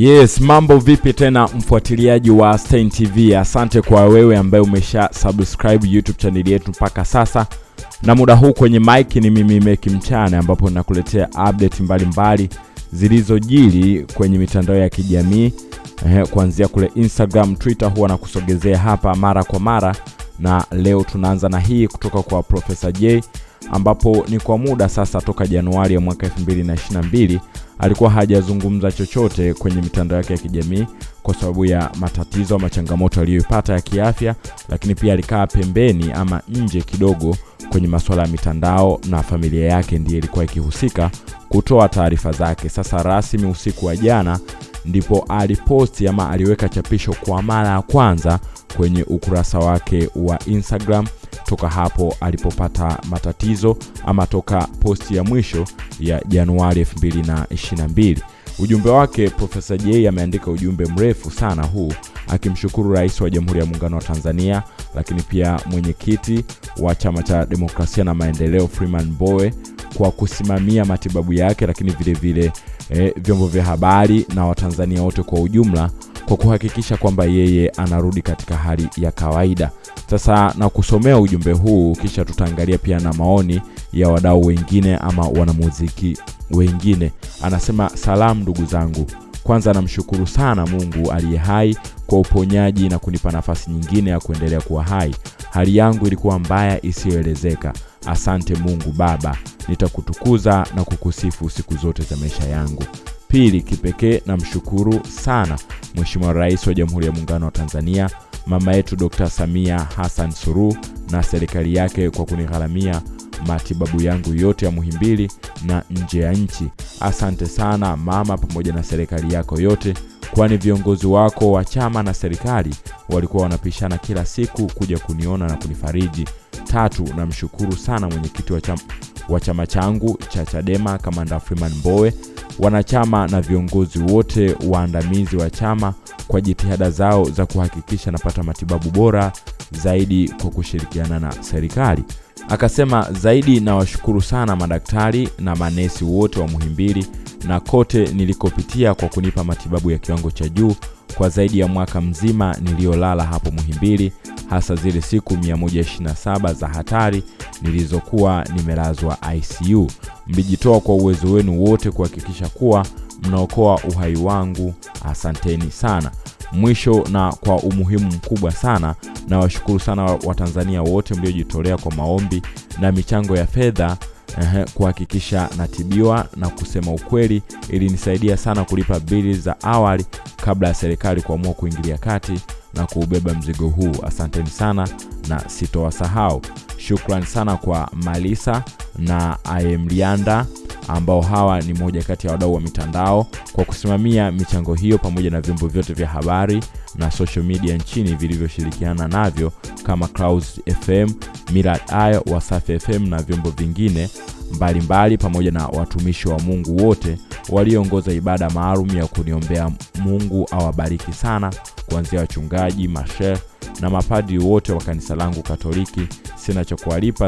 Yes, mambo vipi tena mfuatiliaji wa Stein TV. Asante kwa wewe ambaye umesha subscribe YouTube channel yetu mpaka sasa. Na muda huu kwenye mic ni mimi Meki Mchana, ambapo nakuletea update mbalimbali zilizojiri kwenye mitandao ya kijamii eh, kuanzia kule Instagram, Twitter huwa nakusogezea hapa mara kwa mara, na leo tunaanza na hii kutoka kwa Profesa J ambapo ni kwa muda sasa toka Januari ya mwaka 2022 alikuwa hajazungumza chochote kwenye mitandao yake ya kijamii kwa sababu ya matatizo ama changamoto aliyoipata ya kiafya, lakini pia alikaa pembeni ama nje kidogo kwenye masuala ya mitandao, na familia yake ndiye ilikuwa ikihusika kutoa taarifa zake. Sasa rasmi usiku wa jana ndipo aliposti ama aliweka chapisho kwa mara ya kwanza kwenye ukurasa wake wa Instagram toka hapo alipopata matatizo ama toka posti ya mwisho ya Januari 2022. Ujumbe wake Profesa J ameandika ujumbe mrefu sana huu akimshukuru Rais wa Jamhuri ya Muungano wa Tanzania, lakini pia mwenyekiti wa Chama cha Demokrasia na Maendeleo Freeman boe kwa kusimamia matibabu yake, lakini vilevile vile eh, vyombo vya habari na Watanzania wote kwa ujumla kwa kuhakikisha kwamba yeye anarudi katika hali ya kawaida. Sasa na kusomea ujumbe huu, kisha tutaangalia pia na maoni ya wadau wengine ama wanamuziki wengine. Anasema, salamu ndugu zangu, kwanza namshukuru sana Mungu aliye hai kwa uponyaji na kunipa nafasi nyingine ya kuendelea kuwa hai. Hali yangu ilikuwa mbaya isiyoelezeka. Asante Mungu Baba, nitakutukuza na kukusifu siku zote za maisha yangu. Pili, kipekee namshukuru sana Mheshimiwa Rais wa Jamhuri ya Muungano wa Tanzania, mama yetu Dr. Samia Hassan Suluhu na serikali yake kwa kunigharamia matibabu yangu yote ya Muhimbili na nje ya nchi. Asante sana mama, pamoja na serikali yako yote, kwani viongozi wako wa chama na serikali walikuwa wanapishana kila siku kuja kuniona na kunifariji. Tatu, namshukuru sana mwenyekiti wa chama, wa chama changu cha Chadema Kamanda Freeman Mbowe, wanachama na viongozi wote waandamizi wa chama kwa jitihada zao za kuhakikisha napata matibabu bora zaidi kwa kushirikiana na serikali. Akasema zaidi, nawashukuru sana madaktari na manesi wote wa Muhimbili na kote nilikopitia kwa kunipa matibabu ya kiwango cha juu kwa zaidi ya mwaka mzima niliyolala hapo Muhimbili, hasa zile siku 127 za hatari nilizokuwa nimelazwa ICU. Mlijitoa kwa uwezo wenu wote kuhakikisha kuwa mnaokoa uhai wangu. Asanteni sana. Mwisho na kwa umuhimu mkubwa sana, nawashukuru sana Watanzania wote mliojitolea kwa maombi na michango ya fedha kuhakikisha natibiwa, na kusema ukweli, ilinisaidia sana kulipa bili za awali kabla ya serikali kuamua kuingilia kati na kuubeba mzigo huu. Asanteni sana na sitowasahau. shukran sana kwa Malisa na Ayemlianda ambao hawa ni moja kati ya wadau wa mitandao kwa kusimamia michango hiyo pamoja na vyombo vyote vya habari na social media nchini vilivyoshirikiana navyo kama Clouds FM, Mirad Ayo, Wasafi FM na vyombo vingine mbalimbali mbali, pamoja na watumishi wa Mungu wote walioongoza ibada maalum ya kuniombea Mungu awabariki sana, kuanzia wachungaji, mashehe na mapadi wote wa kanisa langu Katoliki. Sina cha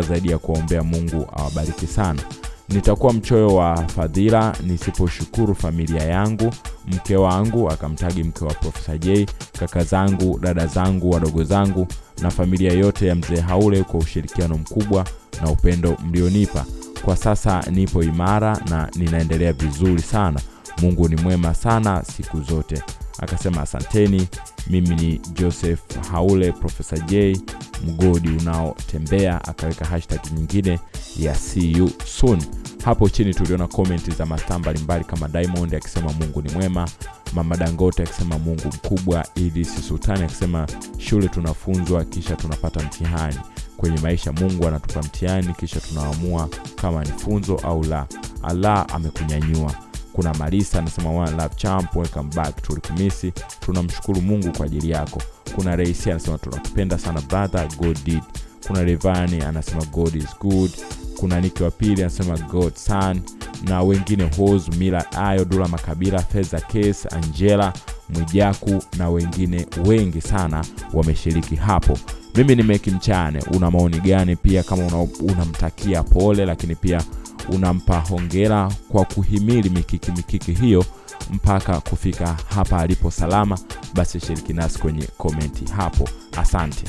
zaidi ya kuwaombea Mungu awabariki sana. Nitakuwa mchoyo wa fadhila nisiposhukuru familia yangu, mke wangu, akamtagi mke wa Profesa J, kaka zangu, dada zangu, wadogo zangu na familia yote ya mzee Haule kwa ushirikiano mkubwa na upendo mlionipa. Kwa sasa nipo imara na ninaendelea vizuri sana. Mungu ni mwema sana siku zote. Akasema asanteni. Mimi ni Joseph Haule, Profesa J, mgodi unaotembea. Akaweka hashtag nyingine ya you soon. Hapo chini tuliona komenti za mastaa mbalimbali kama Diamond akisema Mungu ni mwema, Mama Dangote akisema Mungu mkubwa, Idris Sultani akisema shule tunafunzwa kisha tunapata mtihani. Kwenye maisha Mungu anatupa mtihani kisha tunaamua kama ni funzo au la. Allah amekunyanyua. Kuna Marisa anasema one love champ, welcome back, tulikumisi. Tunamshukuru Mungu kwa ajili yako. Kuna Reisi anasema tunakupenda sana brother, God did. Kuna Revani anasema God is good. Kuna Niki wa pili anasema God son, na wengine Hos Mila Ayo Dula Makabila Feza Case Angela Mwijaku na wengine wengi sana wameshiriki hapo. Mimi ni Meki Mchane. Una maoni gani? Pia kama unamtakia una pole, lakini pia unampa hongera kwa kuhimili mikiki mikiki hiyo mpaka kufika hapa alipo salama. Basi shiriki nasi kwenye komenti hapo. Asante